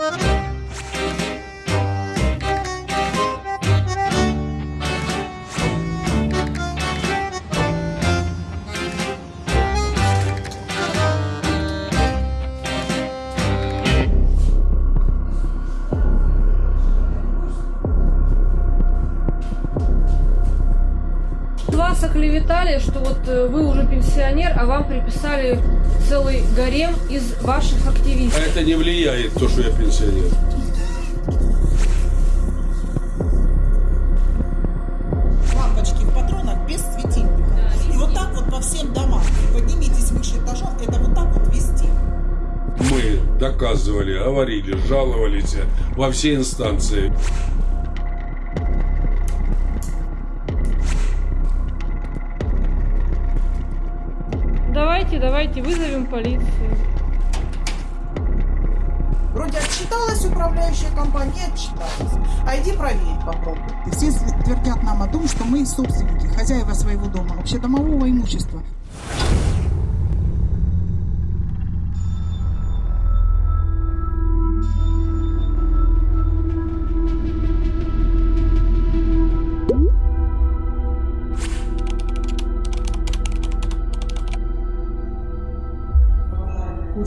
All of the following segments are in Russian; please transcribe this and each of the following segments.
Вас оклеветали, что вот э, вы уже пенсионер, а вам приписали целый гарем из ваших А активистов. это не влияет, то, что я пенсионер. лампочки в патронах без светильника. И вот так вот по всем домам. Поднимитесь выше этажом, это вот так вот везде. Мы доказывали, говорили, жаловались во все инстанции. Давайте, давайте, вызовем полицию. Вроде отчиталась управляющая компания, не отчиталась. А иди проверь, попробуй. Все твердят нам о том, что мы собственники, хозяева своего дома, общедомового имущества.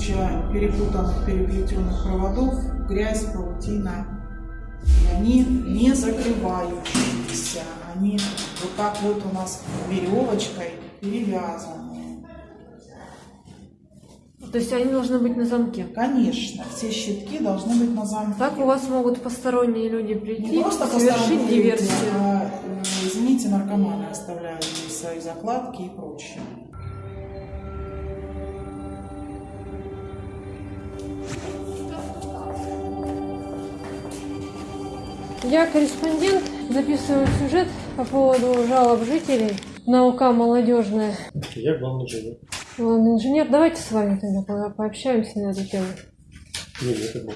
Куча перепутанных, переплетенных проводов, грязь, паутина. И они не закрывающиеся. Они вот так вот у нас веревочкой перевязаны. То есть они должны быть на замке. Конечно, все щитки должны быть на замке. Так у вас могут посторонние люди прийти, не просто совершить посторонние люди, диверсию. а, э, извините, наркоманы оставляют здесь свои закладки и прочее. Я корреспондент, записываю сюжет по поводу жалоб жителей на УК «Молодежная». Я главный инженер. Главный инженер, давайте с вами тогда по- пообщаемся на эту тему. Не, нет, это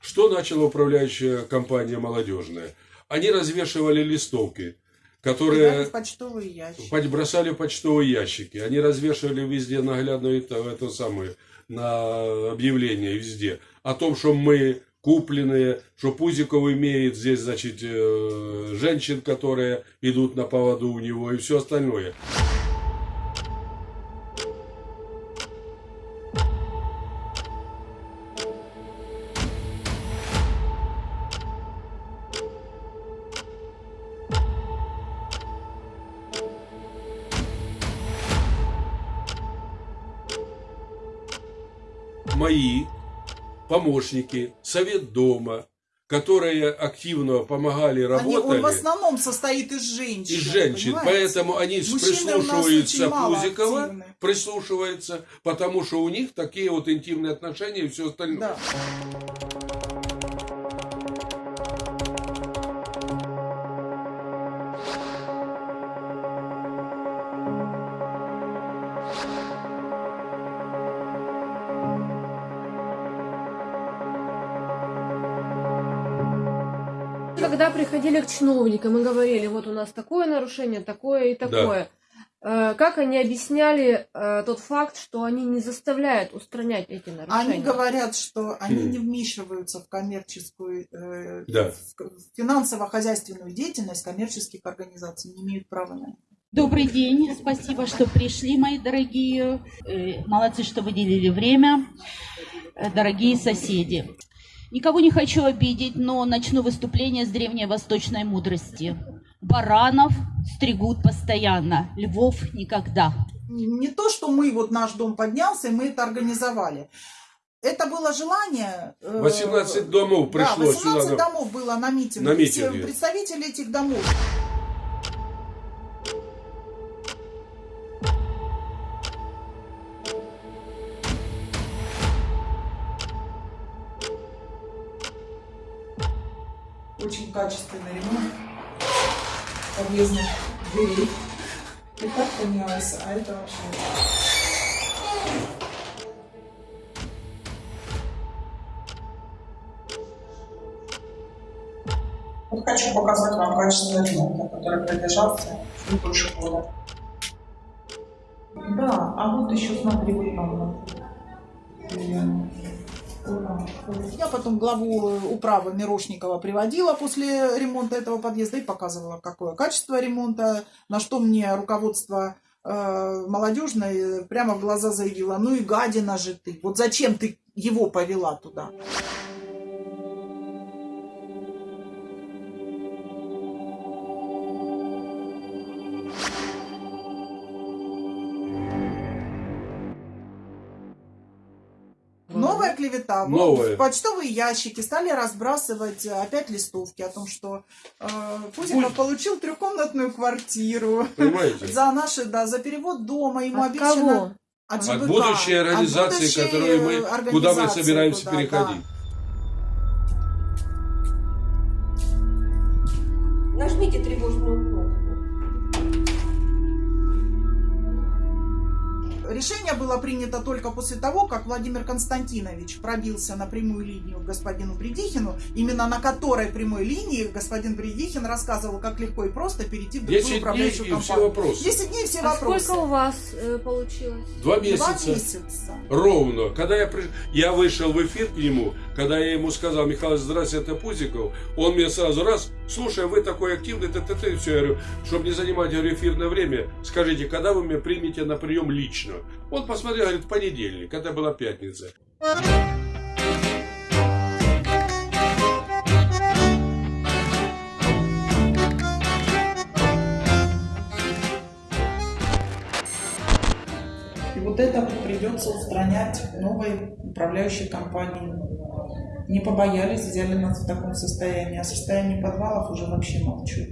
Что начала управляющая компания «Молодежная»? Они развешивали листовки, которые почтовые ящики. Бросали в почтовые ящики. Они развешивали везде наглядную это, это самое, на объявление везде. О том, что мы купленные, что Пузиков имеет здесь, значит, э, женщин, которые идут на поводу у него и все остальное. мои помощники, совет дома, которые активно помогали, Они, работали. он в основном состоит из женщин. из женщин, понимаете? поэтому они Мужчины прислушиваются Пузикова, активны. прислушиваются, потому что у них такие вот интимные отношения и все остальное. Да. Когда приходили к чиновникам и говорили, вот у нас такое нарушение, такое и такое, э, как они объясняли э, тот факт, что они не заставляют устранять эти нарушения? Они говорят, что они Хм. не вмешиваются в коммерческую, э, Да. в финансово-хозяйственную деятельность коммерческих организаций, не имеют права на это. Добрый день, спасибо, что пришли, мои дорогие. Молодцы, что выделили время. Дорогие соседи. Никого не хочу обидеть, но начну выступление с древней восточной мудрости. Баранов стригут постоянно, львов никогда. Не то, что мы, вот наш дом поднялся, и мы это организовали. Это было желание... э, 18 домов Да, пришло 18 сюда. домов было на митинге. На И все митинге. представители этих домов. Очень качественный ремонт подъездных дверей. И так поменялось, а это вообще... Вот хочу показать вам качественный ремонт, который продержался чуть больше года. Да, а вот еще смотри, вот мама. Я потом главу э, управы Мирошникова приводила после ремонта этого подъезда и показывала, какое качество ремонта, на что мне руководство э, молодежное прямо в глаза заявило, ну и гадина же ты, вот зачем ты его повела туда? Новая клевета. Новая. Почтовые ящики стали разбрасывать э, опять листовки о том, что э, Пузиков Пусть- получил трехкомнатную квартиру. Понимаете? За наши, да, за перевод дома ему От обещано... кого? От, От ЖБК, будущей от организации, будущей, которую мы, э, куда мы собираемся куда, переходить. Нажмите тревожную Решение было принято только после того, как Владимир Константинович пробился на прямую линию к господину Бредихину, именно на которой прямой линии господин Бредихин рассказывал, как легко и просто перейти в другую 10 дней управляющую и все компанию. вопросы. 10 дней все А вопросы. сколько у вас э, получилось? Два Два месяца. месяца. Ровно. Когда я, приш... я вышел в эфир к нему, когда я ему сказал, Михаил, здравствуйте, это Пузиков, он мне сразу раз, слушай, вы такой активный, т -т -т, все, я говорю, чтобы не занимать говорю, эфирное время, скажите, когда вы меня примете на прием лично? Он посмотрел, говорит, в понедельник, это была пятница. И вот это придется устранять новой управляющей компании. Не побоялись, взяли нас в таком состоянии. О состоянии подвалов уже вообще молчу.